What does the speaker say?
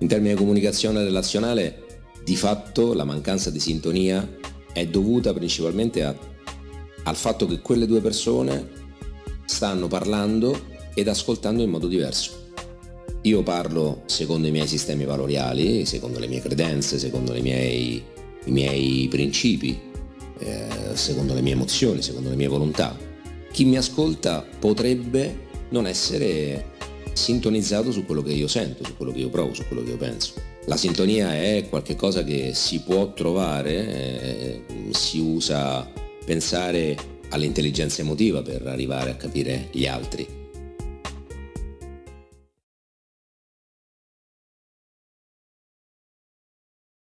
In termini di comunicazione relazionale, di fatto la mancanza di sintonia è dovuta principalmente a, al fatto che quelle due persone stanno parlando ed ascoltando in modo diverso. Io parlo secondo i miei sistemi valoriali, secondo le mie credenze, secondo miei, i miei principi, eh, secondo le mie emozioni, secondo le mie volontà. Chi mi ascolta potrebbe non essere sintonizzato su quello che io sento, su quello che io provo, su quello che io penso. La sintonia è qualcosa che si può trovare, eh, si usa pensare all'intelligenza emotiva per arrivare a capire gli altri